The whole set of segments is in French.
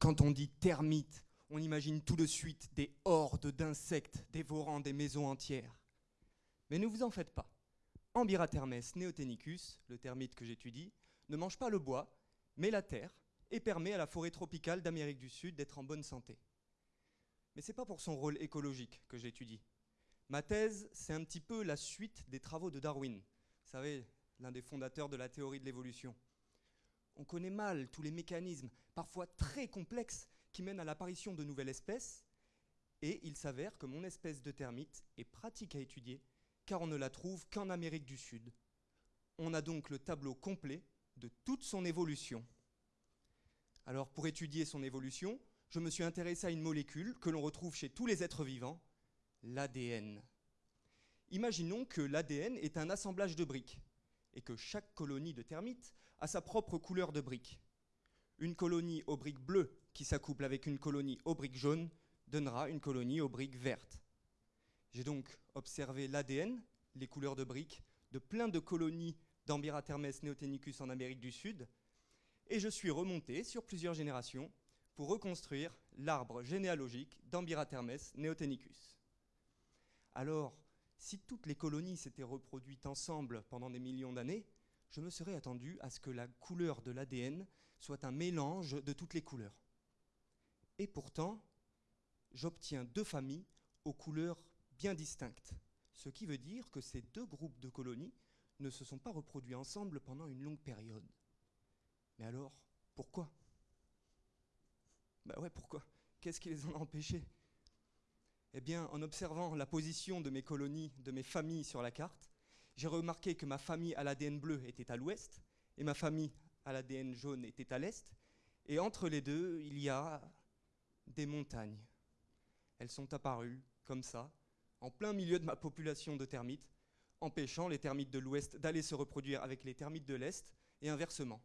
Quand on dit termites, on imagine tout de suite des hordes d'insectes dévorant des maisons entières. Mais ne vous en faites pas. Ambiratermes neotenicus, le termite que j'étudie, ne mange pas le bois, mais la terre, et permet à la forêt tropicale d'Amérique du Sud d'être en bonne santé. Mais ce n'est pas pour son rôle écologique que j'étudie. Ma thèse, c'est un petit peu la suite des travaux de Darwin. Vous savez, l'un des fondateurs de la théorie de l'évolution. On connaît mal tous les mécanismes, parfois très complexes, qui mènent à l'apparition de nouvelles espèces, et il s'avère que mon espèce de termite est pratique à étudier, car on ne la trouve qu'en Amérique du Sud. On a donc le tableau complet de toute son évolution. Alors pour étudier son évolution, je me suis intéressé à une molécule que l'on retrouve chez tous les êtres vivants, l'ADN. Imaginons que l'ADN est un assemblage de briques et que chaque colonie de termites a sa propre couleur de briques. Une colonie aux briques bleues qui s'accouple avec une colonie aux briques jaunes donnera une colonie aux briques vertes. J'ai donc observé l'ADN, les couleurs de briques, de plein de colonies d'Ambiratermes neotenicus en Amérique du Sud, et je suis remonté sur plusieurs générations pour reconstruire l'arbre généalogique d'Ambiratermes neotenicus. Alors, si toutes les colonies s'étaient reproduites ensemble pendant des millions d'années, je me serais attendu à ce que la couleur de l'ADN soit un mélange de toutes les couleurs. Et pourtant, j'obtiens deux familles aux couleurs bien distinctes, ce qui veut dire que ces deux groupes de colonies ne se sont pas reproduits ensemble pendant une longue période. Mais alors, pourquoi? Bah ouais, pourquoi? Qu'est-ce qui les en a empêchés? Eh bien, en observant la position de mes colonies, de mes familles sur la carte, j'ai remarqué que ma famille à l'ADN bleu était à l'ouest et ma famille à l'ADN jaune était à l'est. Et entre les deux, il y a des montagnes. Elles sont apparues comme ça, en plein milieu de ma population de termites, empêchant les termites de l'ouest d'aller se reproduire avec les termites de l'est et inversement.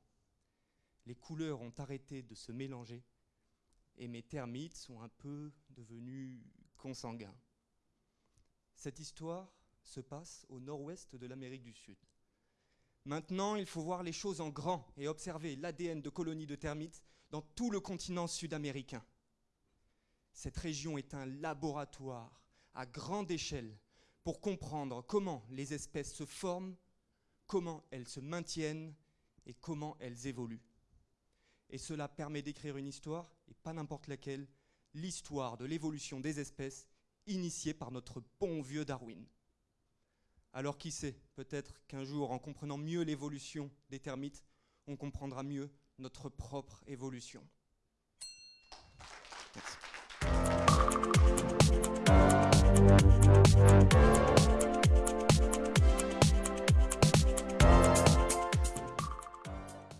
Les couleurs ont arrêté de se mélanger et mes termites sont un peu devenus Cette histoire se passe au nord-ouest de l'Amérique du Sud. Maintenant, il faut voir les choses en grand et observer l'ADN de colonies de termites dans tout le continent sud-américain. Cette région est un laboratoire à grande échelle pour comprendre comment les espèces se forment, comment elles se maintiennent et comment elles évoluent et cela permet d'écrire une histoire, et pas n'importe laquelle, l'histoire de l'évolution des espèces initiée par notre bon vieux Darwin. Alors qui sait, peut-être qu'un jour, en comprenant mieux l'évolution des termites, on comprendra mieux notre propre évolution.